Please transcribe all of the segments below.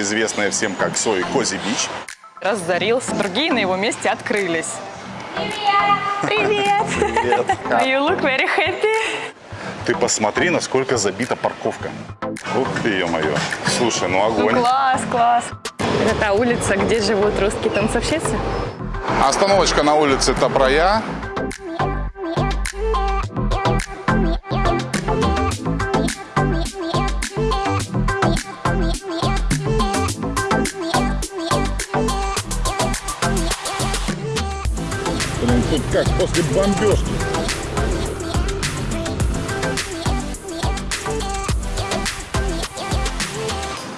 известная всем как Сой Кози Бич. разорился, другие на его месте открылись. Привет! Привет. You look very happy. Ты посмотри, насколько забита парковка. Ух ты, ё-моё. Слушай, ну Ну, огонь. класс, класс. Это та улица, где живут русские танцовщицы? Остановочка на улице Топрая. Тут как после бомбежки.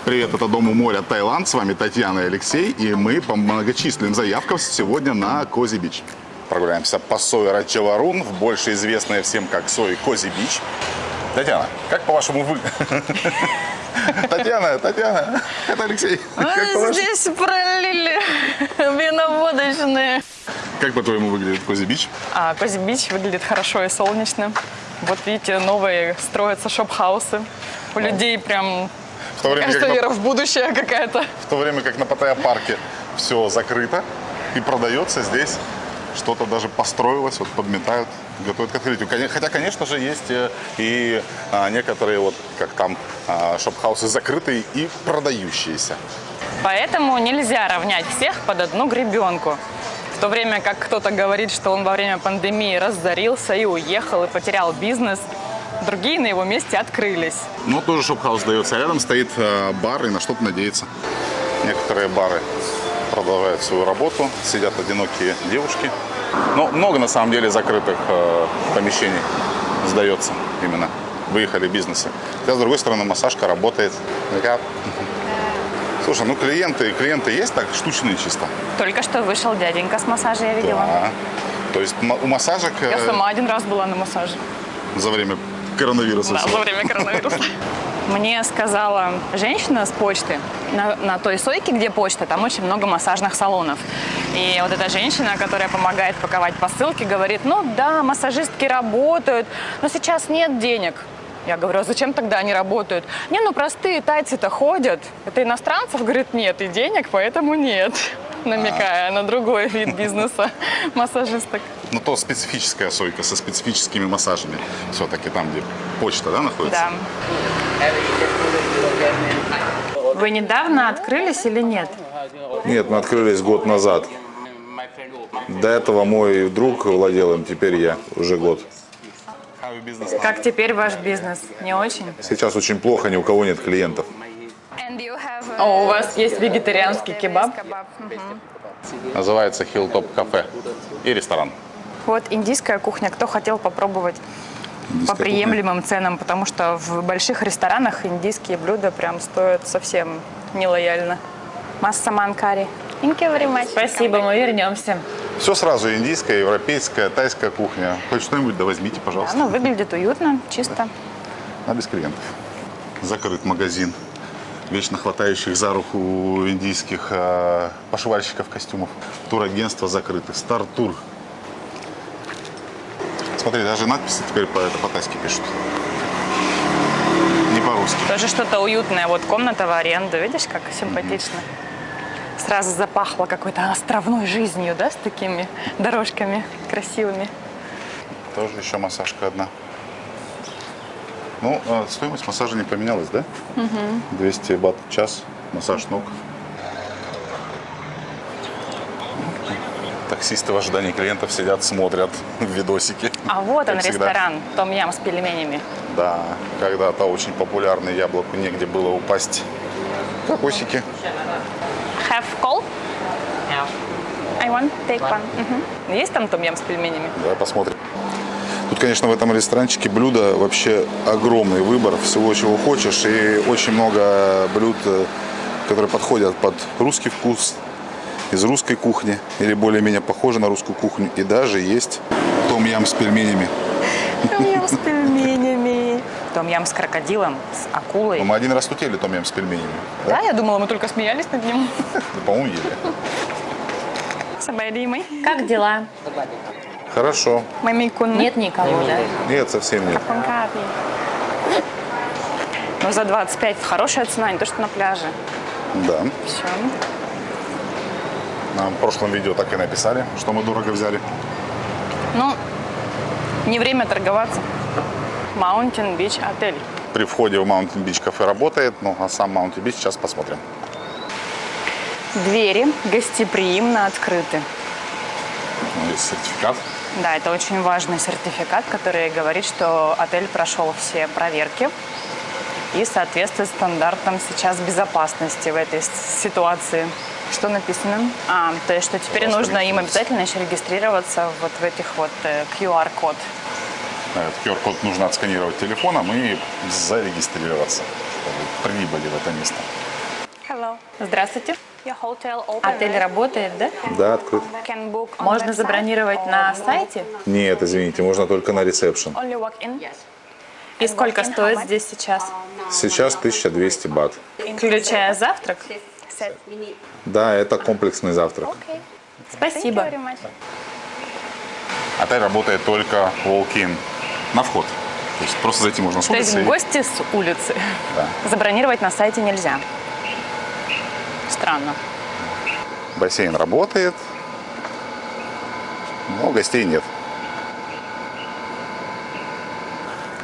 Привет, это Дом у моря Таиланд. С вами Татьяна и Алексей. И мы по многочисленным заявкам сегодня на Кози Бич. Прогуляемся по Сой Рачаварун, в больше известная всем как Сой Кози Бич. Татьяна, как по-вашему вы? Татьяна, Татьяна, это Алексей. Здесь пролили виноводочные. Как по-твоему выглядит Cosy Beach? А Cosy Beach выглядит хорошо и солнечно. Вот видите, новые строятся shophouse ы. У людей прям, В то время, кажется, как на, вера в будущее какая-то. в то время как на Паттайя парке все закрыто и продается здесь что-то даже построилось, вот подметают, готовят к открытию. Хотя, конечно же, есть э, и а, некоторые, вот как там, а, shophouse ы закрытые и продающиеся. Поэтому нельзя равнять всех под одну гребенку. В то время как кто-то говорит, что он во время пандемии разорился и уехал, и потерял бизнес, другие на его месте открылись. Ну, тоже shophouse сдается. А рядом стоит э, бар и на что-то надеется. Некоторые бары продолжают свою работу, сидят одинокие девушки. Но много, на самом деле, закрытых э, помещений сдается именно. Выехали бизнесы. Хотя, с другой стороны, массажка работает. Такая- Слушай, ну клиенты, клиенты есть так штучные чисто? Только что вышел дяденька с массажа, я видела. Да. То есть у массажек Я сама один раз была на массаже. за время коронавируса. Да, за время коронавируса. Мне сказала женщина с почты, на, на той сойке, где почта, там очень много массажных салонов. И вот эта женщина, которая помогает паковать посылки, говорит, ну да, массажистки работают, но сейчас нет денег. Я говорю, а зачем тогда они работают? Не, ну простые тайцы-то ходят. Это иностранцев, говорит, нет, и денег, поэтому нет. Намекая на другой вид бизнеса массажисток. Ну, то специфическая сойка со специфическими массажами. Все-таки там, где почта, да, находится? Да. Вы недавно открылись или нет? Нет, мы открылись год назад. До этого мой друг владел им, теперь я уже год. Как теперь ваш бизнес? Не очень? Сейчас очень плохо, ни у кого нет клиентов. О, у вас есть вегетарианский кебаб? Называется Hilltop кафе и ресторан. Вот индийская кухня. Кто хотел попробовать по приемлемым ценам? Потому что в больших ресторанах индийские блюда прям стоят совсем нелояльно. Массаман карри. Thank you very much. Спасибо, мы вернемся. Все сразу, индийская, европейская, тайская кухня. Хоть что-нибудь, да возьмите, пожалуйста. Ну, выглядит уютно, чисто. А без клиентов. Закрыт магазин вечно хватающих за руку индийских э, пошивальщиков костюмов. Турагентство закрыто. Стар-тур. Смотри, даже надписи теперь по, это, по-тайски пишут. Не по-русски. Тоже что-то уютное. Вот комната в аренду. Видишь, как симпатично? Сразу запахло какой-то островной жизнью, да, с такими дорожками красивыми. Тоже еще массажка одна. Ну, э, стоимость массажа не поменялась, да? 200 бат в час, массаж ног. Таксисты в ожидании клиентов сидят, смотрят видосики. А вот он, всегда. ресторан Том-Ям с пельменями. Да, когда-то очень популярный яблоку негде было упасть. Кокосики. Have call? I want take one. Мгм. Есть там Том-Ям с пельменями? Давай посмотрим. Тут, конечно, в этом ресторанчике блюда вообще огромный выбор всего, чего хочешь. И очень много блюд, э, которые подходят под русский вкус, из русской кухни или более-менее похожи на русскую кухню. И даже есть том-ям с пельменями. Том-Ям с пельменями. Том-Ям с крокодилом, с акулой. Но мы один раз тут ели том-ям с пельменями. Да, я думала, мы только смеялись над ним. Да, по-моему, ели. Сабайримый. Как дела? Хорошо. Мамикун. Нет никого, да? Нет, совсем нет. Ну, за 25 хорошая цена, не то, что на пляже. Да. Все. Нам в прошлом видео так и написали, что мы дорого взяли. Ну, не время торговаться. Mountain Beach отель. При входе в Mountain Beach кафе работает, ну а сам Mountain Beach сейчас посмотрим. Двери гостеприимно открыты. Ну, есть сертификат. Да, это очень важный сертификат, который говорит, что отель прошел все проверки и соответствует стандартам сейчас безопасности в этой ситуации. Что написано? А, то есть, что теперь нужно им обязательно еще регистрироваться вот в этих вот э, QR-код. Этот QR-код нужно отсканировать телефоном и зарегистрироваться, чтобы прибыли в это место. Здравствуйте. Отель работает, да? Да, открыт. Можно забронировать на сайте? Нет, извините, можно только на ресепшн. И сколько стоит здесь сейчас? Сейчас 1200 бат. Включая завтрак? Да, это комплексный завтрак. Спасибо. Отель работает только walk-in на вход. То есть просто зайти можно с То есть улицы. и- гости с улицы. Да. Забронировать на сайте нельзя. Странно. Бассейн работает, но гостей нет.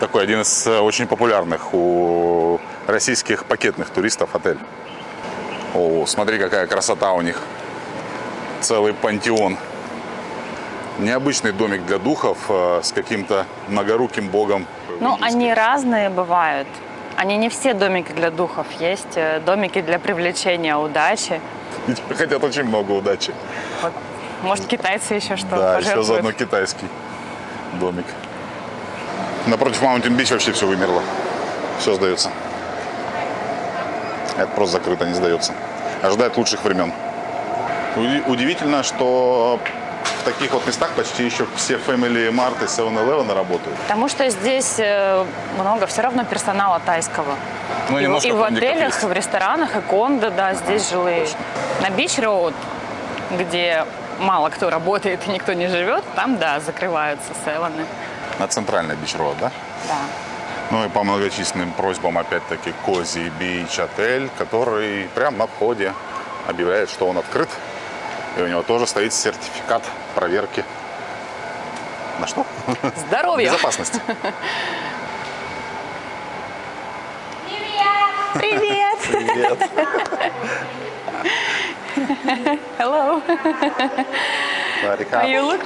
Такой один из э, очень популярных у российских пакетных туристов отель. О, смотри, какая красота у них. Целый пантеон. Необычный домик для духов э, с каким-то многоруким богом. Ну, они разные бывают. Они не все домики для духов. Есть э, домики для привлечения удачи. И тебе хотят очень много удачи. Вот, может, китайцы еще что Да, еще пожертвуют. заодно китайский домик. Напротив Mountain Beach вообще все вымерло. Все сдается. Это просто закрыто, не сдается. Ожидает лучших времен. Уди- Удивительно, что таких вот местах почти еще все Family Mart и 7-Eleven работают. Потому что здесь э, много все равно персонала тайского. Ну, и, и в отелях, есть. в ресторанах, и кондо, да, здесь жилые. На Бич Роуд, где мало кто работает и никто не живет, там, да, закрываются севены. На центральной Road, да? Да. Ну и по многочисленным просьбам, опять-таки, Кози Бич отель, который прямо на входе объявляет, что он открыт. И у него тоже стоит сертификат проверки. На что? Здоровья! Безопасность. Привет! Привет. Hello! Марика.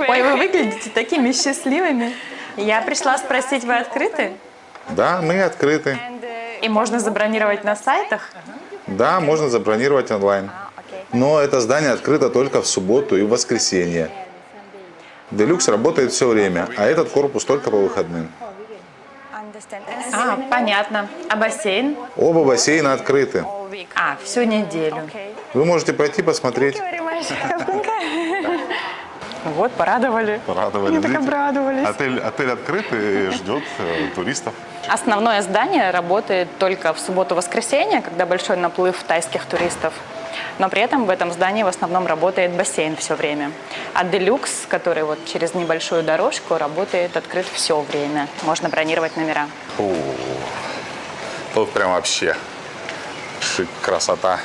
Ой, вы выглядите такими счастливыми. Я пришла спросить, вы открыты? Да, мы открыты. И можно забронировать на сайтах? Да, можно забронировать онлайн. Но это здание открыто только в субботу и в воскресенье. Делюкс работает все время, а этот корпус только по выходным. А, понятно. А бассейн? Оба бассейна открыты. А, всю неделю. Вы можете пойти посмотреть. Вот, порадовали. Порадовали. Они так обрадовались. Отель, отель открыт и ждет э, туристов. Основное здание работает только в субботу-воскресенье, когда большой наплыв тайских туристов. Но при этом в этом здании в основном работает бассейн все время. А Делюкс, который вот через небольшую дорожку, работает открыт все время. Можно бронировать номера. Фу. Тут прям вообще шик, красота.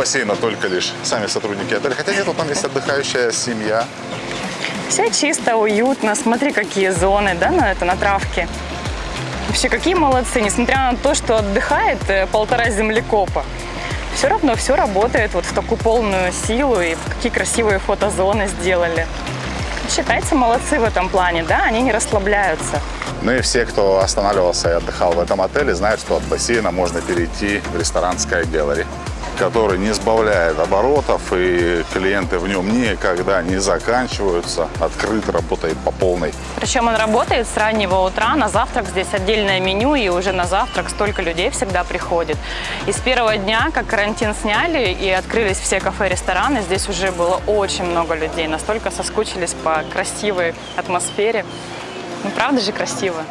Бассейна только лишь сами сотрудники отеля. Хотя нет, вот там есть отдыхающая семья. Все чисто, уютно. Смотри, какие зоны, да, на это, на травке. Вообще, какие молодцы. Несмотря на то, что отдыхает э, полтора землекопа, все равно все работает вот в такую полную силу. И какие красивые фотозоны сделали. Считайте, молодцы в этом плане, да, они не расслабляются. Ну и все, кто останавливался и отдыхал в этом отеле, знают, что от бассейна можно перейти в ресторан Sky Gallery, который не сбавляет оборотов, и клиенты в нем никогда не заканчиваются, открыт, работает по полной. Причем он работает с раннего утра, на завтрак здесь отдельное меню, и уже на завтрак столько людей всегда приходит. И с первого дня, как карантин сняли и открылись все кафе, рестораны, здесь уже было очень много людей, настолько соскучились по красивой атмосфере. Ну, правда же красиво?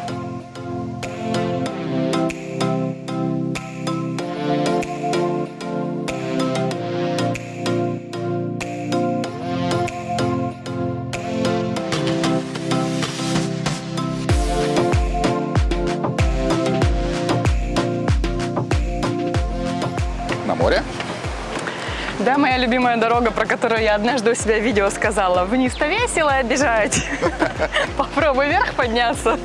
Любимая дорога, про которую я однажды у себя в видео сказала. Вниз-то весело бежать. Попробуй вверх подняться.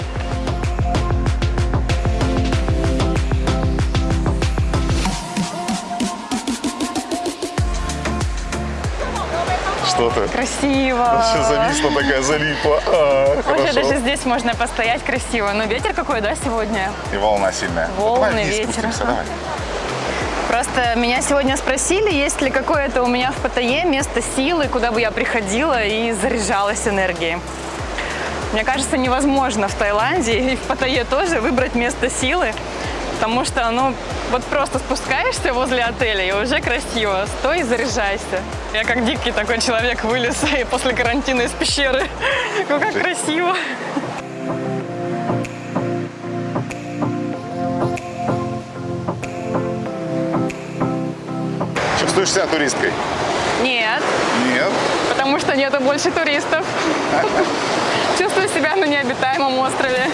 Что ты? Красиво. Вообще зависла такая, залипла. А, Вообще даже здесь можно постоять красиво. Но ветер какой, да, сегодня? И волна сильная. Волны, Давай ветер, давай. Просто меня сегодня спросили, есть ли какое-то у меня в Паттайе место силы, куда бы я приходила и заряжалась энергией. Мне кажется, невозможно в Таиланде и в Паттайе тоже выбрать место силы, потому что, ну, вот просто спускаешься возле отеля и уже красиво. Стой и заряжайся. Я как дикий такой человек вылез и после карантина из пещеры. Ну, как красиво. Чувствуешь себя туристкой? Нет, Нет. потому что нету больше туристов. Чувствую себя на необитаемом острове.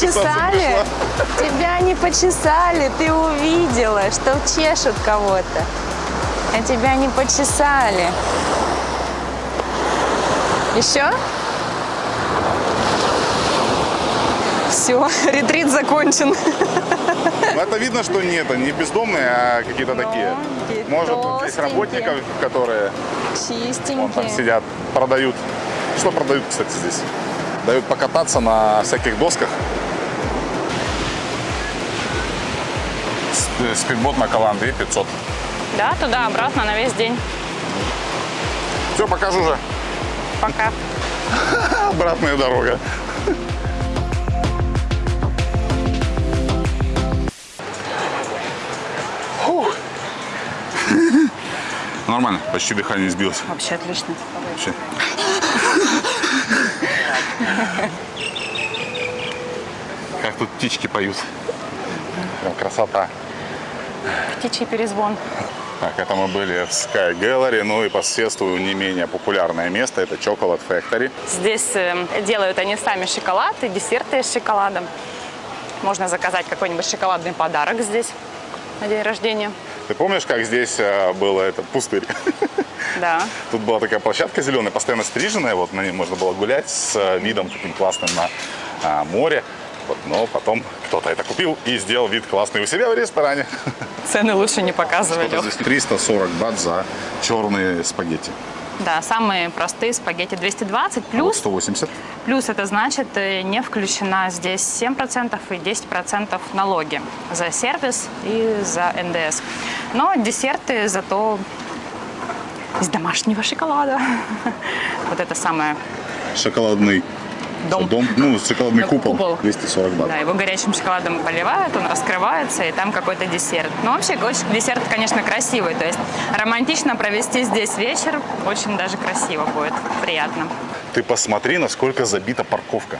Почесали? Тебя не почесали, ты увидела, что чешут кого-то. А тебя не почесали. Еще? Все, ретрит закончен. Ну, это видно, что нет, они бездомные, а какие-то Ну, такие. Может, здесь работников, которые вон там Чистенькие. сидят, продают. Что продают, кстати, здесь? Дают покататься на всяких досках. Спидбот на Каланды 500. Да, туда-обратно на весь день. Все, покажу же. Пока. Обратная дорога. Нормально, почти дыхание сбилось. Вообще отлично. Вообще. Как тут птички поют. Прям красота. Птичий перезвон. Так, это мы были в Sky Gallery, ну и по соседству не менее популярное место, это Chocolate Factory. Здесь э, делают они сами шоколад и десерты из шоколада. Можно заказать какой-нибудь шоколадный подарок здесь на день рождения. Ты помнишь, как здесь э, было этот пустырь? Да. Тут была такая площадка зеленая, постоянно стриженная, вот на ней можно было гулять с э, видом таким классным на а, море. Вот, но потом кто-то это купил и сделал вид классный у себя в ресторане. Цены лучше не показывали. Здесь 340 бат за черные спагетти. Да, самые простые спагетти 220 А вот плюс. 180. Плюс это значит, э, не включена здесь 7% и 10% налоги за сервис и за НДС. Но десерты зато из домашнего шоколада. Вот это самое Шоколадный Дом. дом. Ну, шоколадный Да, купол. купол. 240 бат. Да, его горячим шоколадом поливают, он раскрывается, и там какой-то десерт. Но вообще очень- десерт, конечно, красивый. То есть романтично провести здесь вечер очень даже красиво будет, приятно. Ты посмотри, насколько забита парковка.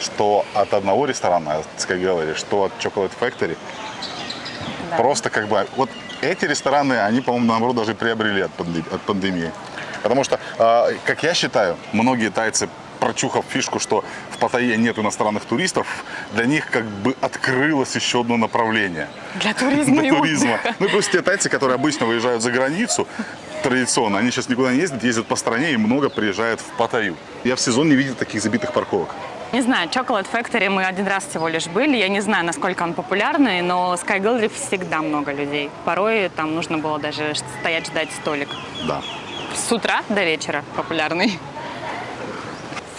Что от одного ресторана, от Sky Gallery, что от Chocolate Factory. Да. Просто как бы... Вот эти рестораны, они, по-моему, наоборот, даже приобрели от, панде- от пандемии. Потому что, э, как я считаю, многие тайцы прочухав фишку, что в Паттайе нет иностранных туристов, для них как бы открылось еще одно направление Для туризма для туризма. Ну и плюс те тайцы, которые обычно выезжают за границу, традиционно, они сейчас никуда не ездят, ездят по стране и много приезжают в Паттайю. Я в сезон не видел таких забитых парковок. Не знаю, Chocolate Factory мы один раз всего лишь были. Я не знаю, насколько он популярный, но Sky Gallery всегда много людей. Порой там нужно было даже стоять ждать столик. Да. С утра до вечера популярный.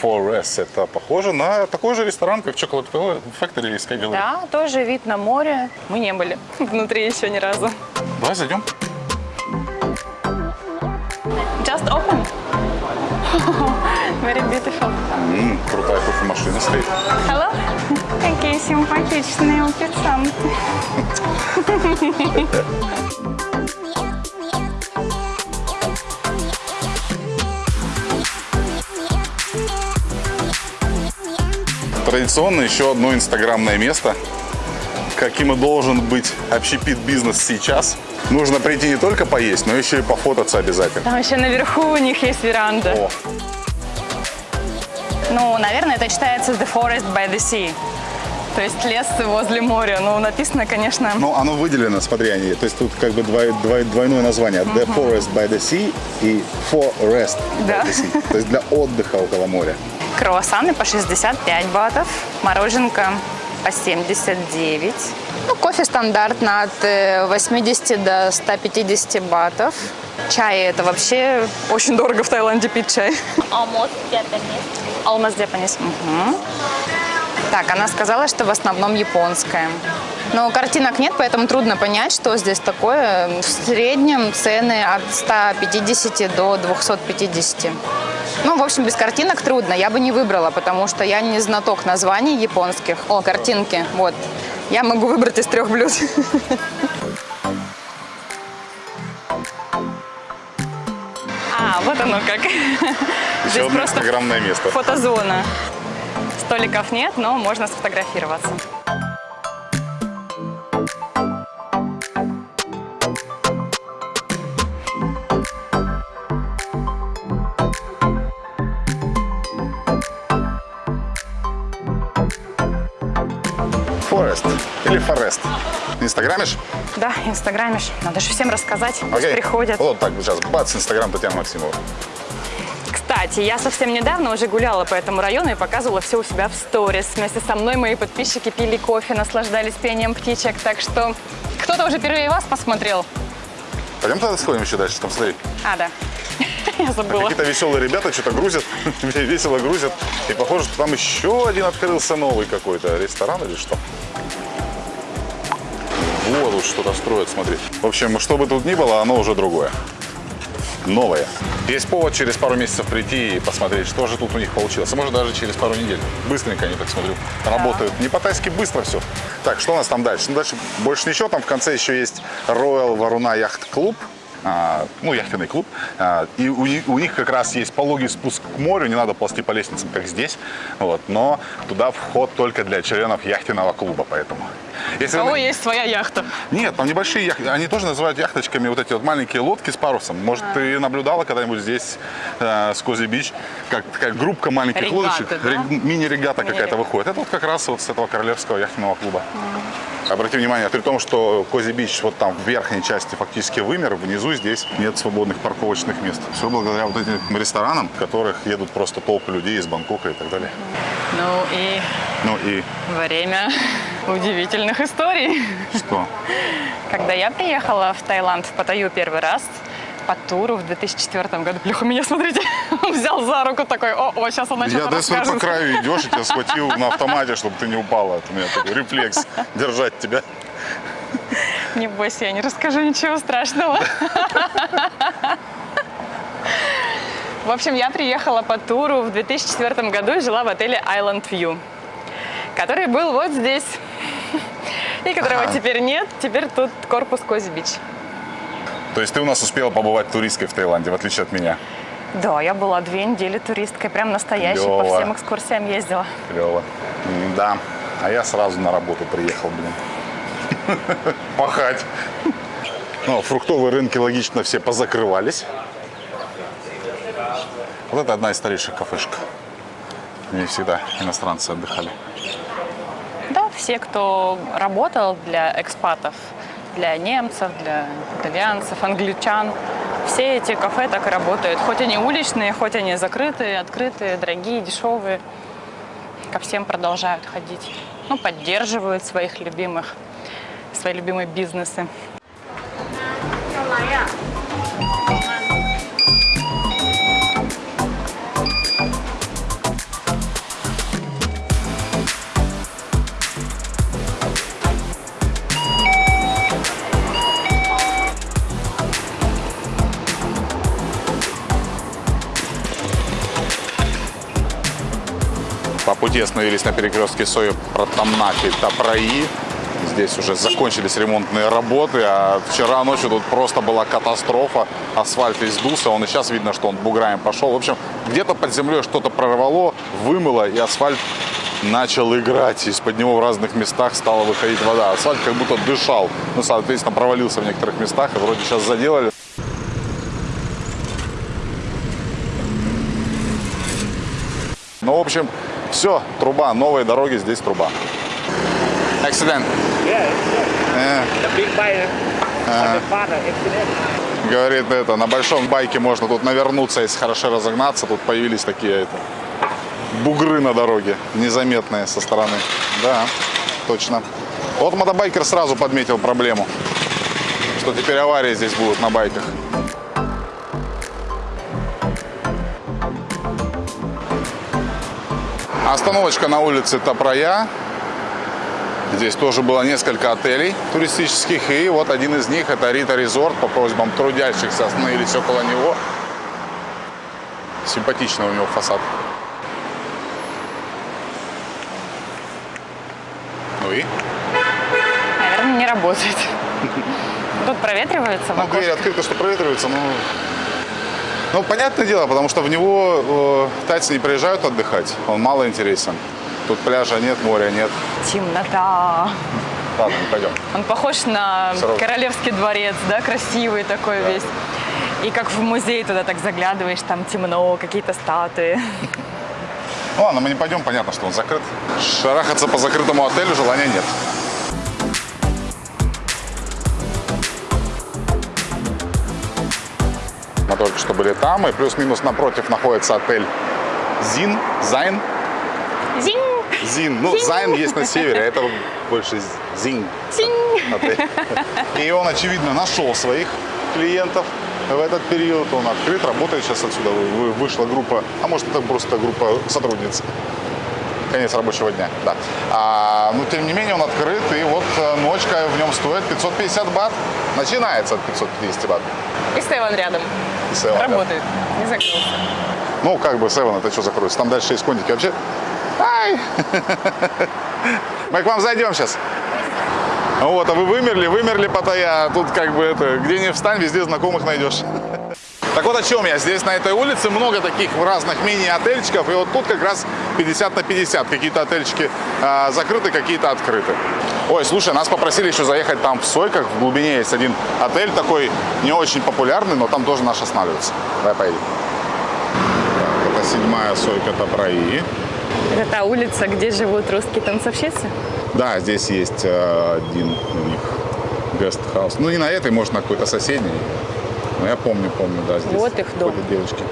Forest это похоже на такой же ресторан, как Chocolate Factory из Gallery. Да, тоже вид на море. Мы не были внутри еще ни разу. Давай зайдем. Just open. Very beautiful. М, крутая кофемашина стоит. Hello. Какие симпатичные официанты. Традиционно еще одно инстаграмное место. Каким и должен быть общепит бизнес сейчас. Нужно прийти не только поесть, но еще и пофотаться обязательно. Там еще наверху у них есть веранда. О, Ну, наверное, это читается The Forest by the Sea. То есть лес возле моря. Ну, написано, конечно, Ну, оно выделено, смотри, они. То есть тут как бы двой- двой- двойное название. The Forest by the Sea и Forest Да. by the Sea. То есть для отдыха около моря. Круассаны по 65 батов, мороженка по 79. Ну, кофе стандартно от э, 80 до 150 батов. Чай это вообще очень дорого в Таиланде пить чай. almost Japanese. Almost Japanese. Мгм. Так, она сказала, что в основном японская. Но картинок нет, поэтому трудно понять, что здесь такое. В среднем цены от 150 до 250. Ну, в общем, без картинок трудно. Я бы не выбрала, потому что я не знаток названий японских. О, картинки. Вот. Я могу выбрать из трех блюд. А, вот оно как. Еще Здесь одно просто инстаграмное место. фотозона. Столиков нет, но можно сфотографироваться. Forest или Forest. Инстаграмишь? Да, инстаграмишь. Надо же всем рассказать, пусть Окей. приходят. Вот так, сейчас, бац, Инстаграм Татьяна Максимова. Кстати, я совсем недавно уже гуляла по этому району и показывала все у себя в сторис. Вместе со мной мои подписчики пили кофе, наслаждались пением птичек. Так что кто-то уже впервые вас посмотрел. Пойдем тогда сходим еще дальше, там смотри. А, да. Я забыла. Какие-то веселые ребята что-то грузят, весело грузят. И похоже, что там еще один открылся новый какой-то ресторан или что. Вот тут что-то строят, смотри. В общем, что бы тут ни было, оно уже другое. Новое. Есть повод через пару месяцев прийти и посмотреть, что же тут у них получилось. А может даже через пару недель. Быстренько они, так смотрю, работают. Не по-тайски быстро все. Так, что у нас там дальше? Ну, дальше больше ничего. Там в конце еще есть Royal Варуна Яхт Клуб. А, ну, яхтенный клуб. А, и у, них- у них как раз есть пологий спуск к морю, не надо ползти по лестницам, как здесь. Вот. Но туда вход только для членов яхтенного клуба, поэтому. Если У кого есть своя яхта? нет, там небольшие яхты. Они тоже называют яхточками вот эти вот маленькие лодки с парусом. Может, ты наблюдала когда-нибудь здесь, э, с Cosy Beach, как такая группка маленьких Регаты, лодочек, да? рег- мини-регата какая-то выходит. Это вот как раз вот с этого королевского яхтенного клуба. Обрати внимание, при том, что Cosy Beach вот там в верхней части фактически вымер, внизу здесь нет свободных парковочных мест. Все благодаря вот этим ресторанам, в которых едут просто толпы людей из Бангкока и так далее. Ну и Ну и время удивительных историй. что? Когда я приехала в Таиланд, в Паттайю первый раз, по туру в 2004 году. Плюха, меня, смотрите, он взял за руку такой, о, о, сейчас он Я что-то до сюда по краю идешь, и тебя схватил на автомате, чтобы ты не упала. Это у меня такой рефлекс держать тебя. Не бойся, я не расскажу ничего страшного. В общем, я приехала по туру в 2004 году и жила в отеле Island View, который был вот здесь. И которого Ага. теперь нет, теперь тут корпус Cosy Beach. То есть ты у нас успела побывать туристкой в Таиланде, в отличие от меня. Да, я была две недели туристкой, прям настоящей, по Клёво. всем экскурсиям ездила. Клево. Да. А я сразу на работу приехал, блин. Пахать. Ну, фруктовые рынки, логично, все позакрывались. Вот это одна из старейших кафешек. В ней всегда иностранцы отдыхали. Да, все, кто работал для экспатов, для немцев, для итальянцев, англичан, все эти кафе так и работают. Хоть они уличные, хоть они закрытые, открытые, дорогие, дешевые. Ко всем продолжают ходить. Ну, поддерживают своих любимых, свои любимые бизнесы. Пути остановились на перекрестке Сою Протамнаки Тапраи. Здесь уже закончились ремонтные работы, а вчера ночью тут просто была катастрофа. Асфальт весь сдулся, он и сейчас видно, что он буграем пошел. В общем, где-то под землей что-то прорвало, вымыло, и асфальт начал играть. Из-под него в разных местах стала выходить вода. Асфальт как будто дышал. Ну, соответственно, провалился в некоторых местах, и вроде сейчас заделали. Ну, в общем, все, труба, новые дороги, здесь труба. Accident. Yeah, Э, the big bike on the father accident. Говорит, это, на большом байке можно тут навернуться, если хорошо разогнаться. Тут появились такие это, бугры на дороге, незаметные со стороны. Да, точно. Вот мотобайкер сразу подметил проблему, что теперь аварии здесь будут на байках. Остановочка на улице Топроя. Здесь тоже было несколько отелей туристических, и вот один из них это Рита Резорт. По просьбам трудящихся остановились около него. Симпатичный у него фасад. Ну и? Наверное, не работает. Тут проветривается Ну, дверь открыта, что проветривается, но... Ну, понятное дело, потому что в него э, тайцы не приезжают отдыхать. Он мало интересен. Тут пляжа нет, моря нет. Темнота. Ладно, пойдем. Он похож на Сорок. королевский дворец, да, красивый такой весь. И как в музей туда так заглядываешь, там темно, какие-то статуи. Ну ладно, мы не пойдем, понятно, что он закрыт. Шарахаться по закрытому отелю желания нет. Только что были там, и плюс-минус напротив находится отель Зин, Зайн, Зинь! Зин. Ну, Зайн есть на севере, а это больше Зин. Зинь! отель. И он, очевидно, нашел своих клиентов в этот период. Он открыт, работает сейчас отсюда. вы- Вышла группа, а может это просто группа сотрудниц. Конец рабочего дня, да. А, но тем не менее он открыт, и вот э, ночка в нем стоит 550 бат. Начинается от 550 бат. И Стеван рядом. И да. Работает. Не закрылся. Ну, как бы Севен, это что закроется? Там дальше есть кондики. Вообще, ай! Мы к вам зайдем сейчас. Вот, а вы вымерли, вымерли, Паттайя. Тут как бы это, где не встань, везде знакомых найдешь. Так вот о чем я. Здесь на этой улице много таких разных мини-отельчиков. И вот тут как раз 50 на 50. Какие-то отельчики а, закрыты, какие-то открыты. Ой, слушай, нас попросили еще заехать там в Сойках. В глубине есть один отель такой не очень популярный, но там тоже наш останавливается. Давай поедем. Так, это седьмая Сойка Топрои. Это та улица, где живут русские танцовщицы? Да, здесь есть э, один у них гестхаус. Ну, не на этой, может, на какой-то соседней. Но я помню, помню, да, здесь Вот их дом. девочки.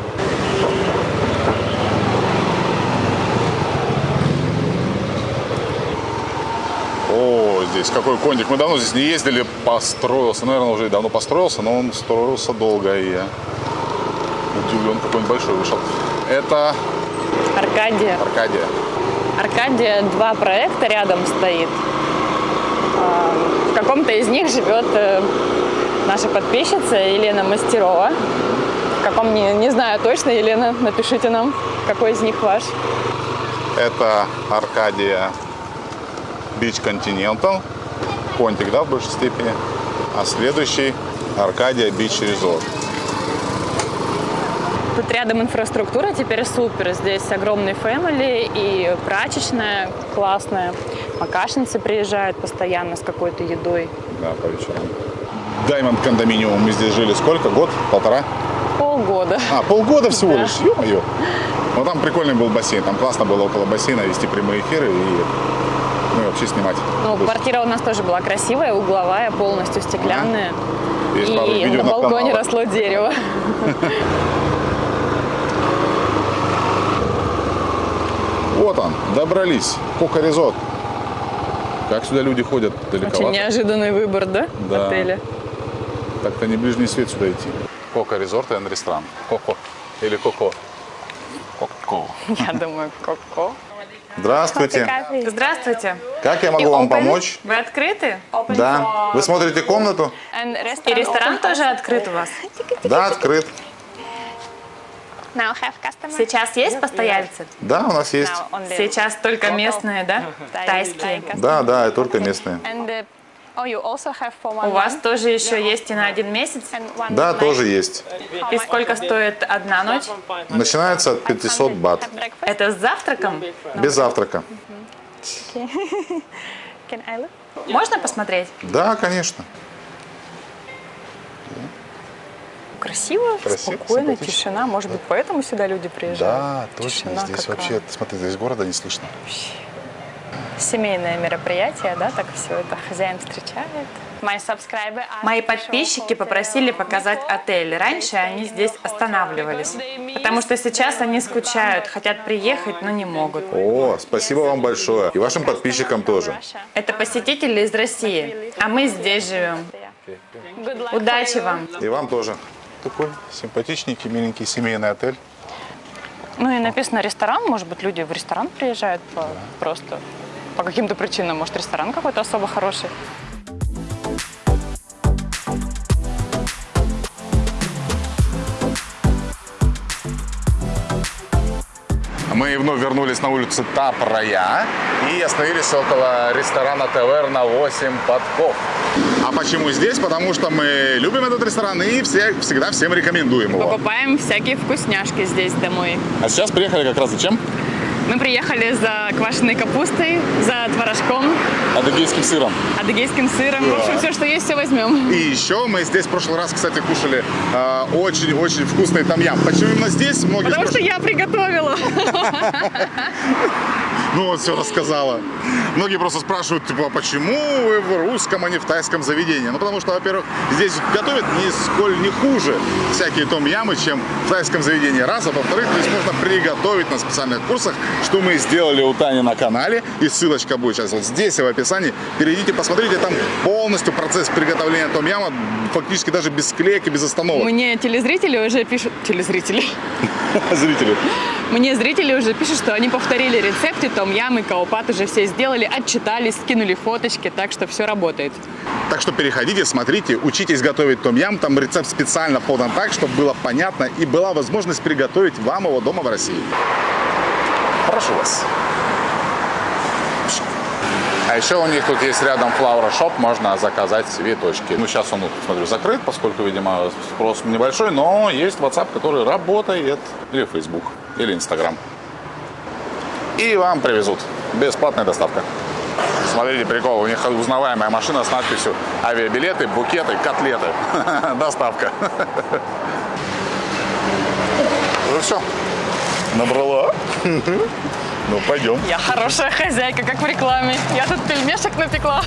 О, здесь какой кондик. Мы давно здесь не ездили, построился. Наверное, уже давно построился, но он строился долго, и я удивлен, какой он большой вышел. Это Аркадия. Аркадия. Аркадия два проекта рядом стоит. А, В каком-то из них живет э, наша подписчица Елена Мастерова. В каком не, не знаю точно, Елена, напишите нам, какой из них ваш. Это Аркадия Beach Continental. Понтик, да, в большей степени. А следующий Аркадия Beach Resort. Тут рядом инфраструктура теперь супер. Здесь огромный фэмили и прачечная классная. Макашницы приезжают постоянно с какой-то едой. Да, по вечерам. Даймонд кондоминиум. Мы здесь жили сколько? Год? Полтора? Полгода. А, полгода всего Да. лишь. Ё-моё. Ну, там прикольный был бассейн. Там классно было около бассейна вести прямые эфиры и ну, и вообще снимать. Ну, есть квартира у нас тоже была красивая, угловая, полностью стеклянная. Есть пару И на балконе канале. росло дерево. Вот он, добрались. Кока Резорт. Как сюда люди ходят Очень далековато? неожиданный выбор, да, Да. отеля? Так-то не ближний свет сюда идти. Кока Резорт и ресторан. Коко. Или Коко. Коко. Я думаю, коко. Здравствуйте. Здравствуйте. Как я могу вам помочь? Вы открыты? Да. Вы смотрите комнату? И ресторан тоже открыт у вас? Да, открыт. Now have customer. Сейчас есть постояльцы? Да, у нас есть. Сейчас только местные, да? Тайские. Да, да, только местные. Oh, you also have for one У вас тоже еще есть и на один месяц? Да, тоже есть. И сколько стоит одна ночь? Начинается от 500 бат. Это с завтраком? Без завтрака. Can I look? Можно посмотреть? Да, конечно. Красиво, Красиво, спокойно, тишина. Может быть, поэтому сюда люди приезжают? Да, точно. Тишина Здесь какая. вообще, смотри, здесь города не слышно. Семейное мероприятие, да, так все это хозяин встречает. Мои подписчики попросили показать отель. Раньше они здесь останавливались. Потому что сейчас они скучают, хотят приехать, но не могут. О, спасибо вам большое. И вашим подписчикам тоже. Это посетители из России, а мы здесь живем. Удачи вам! И вам тоже. Такой симпатичненький, миленький семейный отель. Ну и написано ресторан, может быть, люди в ресторан приезжают по- просто по каким-то причинам. Может, ресторан какой-то особо хороший. Мы вновь вернулись на улицу Тапрая и остановились около ресторана Таверна 8 подков. А почему здесь? Потому что мы любим этот ресторан и все, всегда всем рекомендуем его. Покупаем всякие вкусняшки здесь домой. А сейчас приехали как раз зачем? Мы приехали за квашеной капустой, за Адыгейским сыром. адыгейским сыром. В общем, все, что есть, все возьмем. И еще мы здесь в прошлый раз, кстати, кушали э, очень-очень вкусный тамьям. Почему именно здесь? Многие Потому что спрашивают. я приготовила. Ну вот все рассказала. Многие просто спрашивают, типа, а почему вы в русском, а не в тайском заведении? Ну потому что, во-первых, здесь готовят нисколь не хуже всякие том-ямы, чем в тайском заведении. Раз, а во-вторых, здесь можно приготовить на специальных курсах, что мы сделали у Тани на канале. И ссылочка будет сейчас вот здесь в описании. Перейдите, посмотрите, там полностью процесс приготовления том-яма, фактически даже без склейки, без остановок. Мне телезрители уже пишут... Телезрители? Зрители. Мне зрители уже пишут, что они повторили рецепты, том ям и каупат уже все сделали, отчитались, скинули фоточки, так что все работает. Так что переходите, смотрите, учитесь готовить том-ям. Там рецепт специально подан так, чтобы было понятно и была возможность приготовить вам его дома в России. Прошу вас. А еще у них тут есть рядом Flower Shop, можно заказать цветочки. Ну, сейчас он, смотрю, закрыт, поскольку, видимо, спрос небольшой, но есть WhatsApp, который работает, или Facebook, или Instagram. И вам привезут. Бесплатная доставка. Смотрите, прикол, у них узнаваемая машина с надписью «Авиабилеты, букеты, котлеты». Доставка. Ну все, набрала. Ну, пойдем. Я хорошая хозяйка, как в рекламе. Я тут пельмешек напекла.